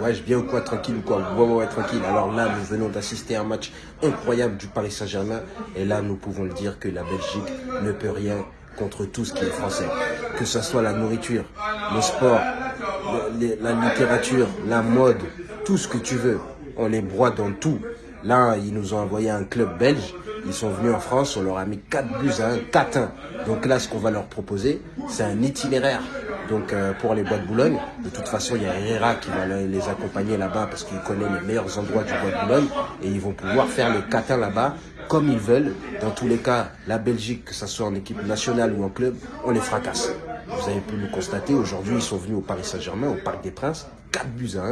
Ouais, je viens ou quoi, tranquille ou quoi Ouais, ouais, ouais, tranquille. Alors là, nous venons d'assister à un match incroyable du Paris Saint-Germain. Et là, nous pouvons le dire que la Belgique ne peut rien contre tout ce qui est français. Que ce soit la nourriture, le sport, la littérature, la mode, tout ce que tu veux. On les broie dans tout. Là, ils nous ont envoyé un club belge. Ils sont venus en France, on leur a mis 4 buts à 1, 4-1. Donc là, ce qu'on va leur proposer, c'est un itinéraire. Donc euh, pour les bois de Boulogne, de toute façon, il y a Herrera qui va les accompagner là-bas parce qu'il connaît les meilleurs endroits du bois de Boulogne et ils vont pouvoir faire le catin là-bas comme ils veulent. Dans tous les cas, la Belgique, que ce soit en équipe nationale ou en club, on les fracasse. Vous avez pu le constater, aujourd'hui, ils sont venus au Paris Saint-Germain, au Parc des Princes, 4 buts à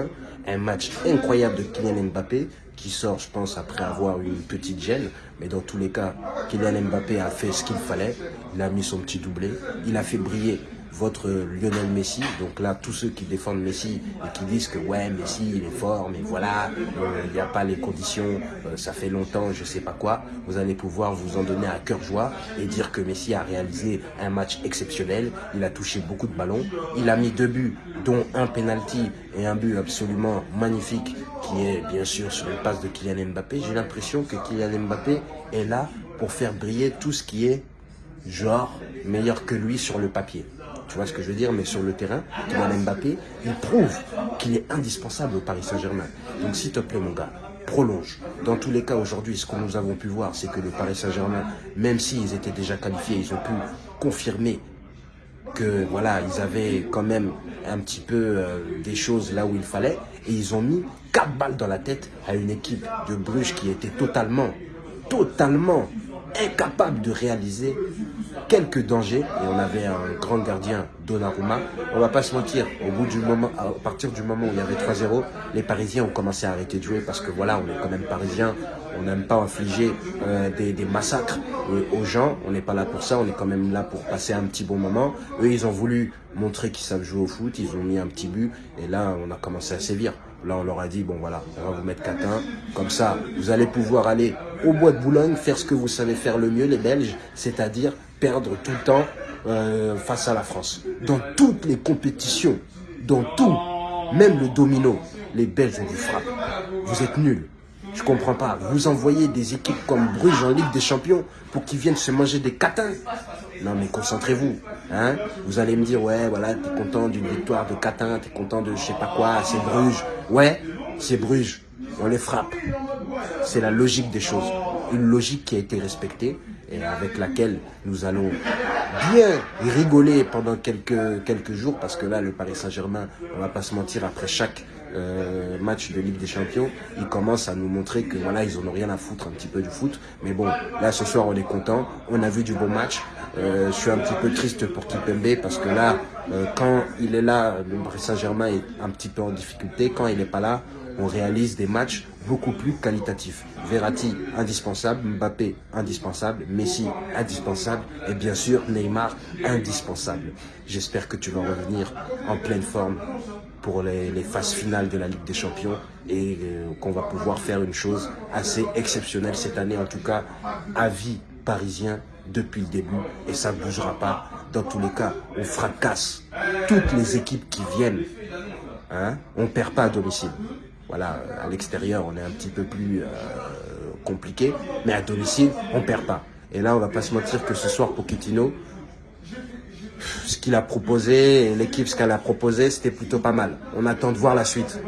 1. Un match incroyable de Kylian Mbappé, qui sort, je pense, après avoir eu une petite gêne. Mais dans tous les cas, Kylian Mbappé a fait ce qu'il fallait. Il a mis son petit doublé. Il a fait briller votre Lionel Messi. Donc là, tous ceux qui défendent Messi et qui disent que ouais, Messi, il est fort, mais voilà, euh, il n'y a pas les conditions, euh, ça fait longtemps, je sais pas quoi. Vous allez pouvoir vous en donner à cœur joie et dire que Messi a réalisé un match exceptionnel. Il a touché beaucoup de ballons. Il a mis deux buts, dont un penalty et un but absolument magnifique qui est bien sûr sur une passe de Kylian Mbappé. J'ai l'impression que Kylian Mbappé est là pour faire briller tout ce qui est genre meilleur que lui sur le papier. Tu vois ce que je veux dire Mais sur le terrain, Kylian Mbappé, il prouve qu'il est indispensable au Paris Saint-Germain. Donc s'il te plaît mon gars, prolonge. Dans tous les cas, aujourd'hui, ce que nous avons pu voir, c'est que le Paris Saint-Germain, même s'ils étaient déjà qualifiés, ils ont pu confirmer que voilà, ils avaient quand même un petit peu euh, des choses là où il fallait. Et ils ont mis quatre balles dans la tête à une équipe de Bruges qui était totalement, totalement incapable de réaliser quelques dangers. Et on avait un grand gardien, Donnarumma. On va pas se mentir, au bout du moment, à partir du moment où il y avait 3-0, les Parisiens ont commencé à arrêter de jouer parce que voilà, on est quand même Parisiens, on n'aime pas infliger euh, des, des, massacres aux gens, on n'est pas là pour ça, on est quand même là pour passer un petit bon moment. Eux, ils ont voulu montrer qu'ils savent jouer au foot, ils ont mis un petit but et là, on a commencé à sévir. Là, on leur a dit, bon voilà, on va vous mettre 4-1. Comme ça, vous allez pouvoir aller au bois de Boulogne, faire ce que vous savez faire le mieux, les Belges, c'est-à-dire perdre tout le temps euh, face à la France. Dans toutes les compétitions, dans tout, même le domino, les Belges ont du frappe. Vous êtes nuls. Je comprends pas. Vous envoyez des équipes comme Bruges en Ligue des Champions pour qu'ils viennent se manger des catins. Non mais concentrez-vous. Hein vous allez me dire, ouais, voilà, t'es content d'une victoire de catin, t'es content de je sais pas quoi, c'est Bruges. Ouais, c'est Bruges. On les frappe. C'est la logique des choses. Une logique qui a été respectée et avec laquelle nous allons bien rigoler pendant quelques, quelques jours parce que là, le Paris Saint-Germain, on va pas se mentir, après chaque euh, match de Ligue des Champions, ils commencent à nous montrer que voilà, ils en ont rien à foutre un petit peu du foot. Mais bon, là ce soir on est content, on a vu du bon match. Euh, je suis un petit peu triste pour Kipembe parce que là, euh, quand il est là, le Paris Saint-Germain est un petit peu en difficulté. Quand il n'est pas là, on réalise des matchs beaucoup plus qualitatifs. Verratti, indispensable. Mbappé, indispensable. Messi, indispensable. Et bien sûr, Neymar, indispensable. J'espère que tu vas revenir en pleine forme pour les, phases finales de la Ligue des Champions et euh, qu'on va pouvoir faire une chose assez exceptionnelle cette année, en tout cas, à vie parisien depuis le début et ça ne bougera pas. Dans tous les cas, on fracasse toutes les équipes qui viennent. Hein, on ne perd pas à domicile. Voilà, à l'extérieur, on est un petit peu plus euh, compliqué, mais à domicile, on perd pas. Et là, on va pas se mentir que ce soir, Pochettino, ce qu'il a proposé, l'équipe, ce qu'elle a proposé, c'était plutôt pas mal. On attend de voir la suite.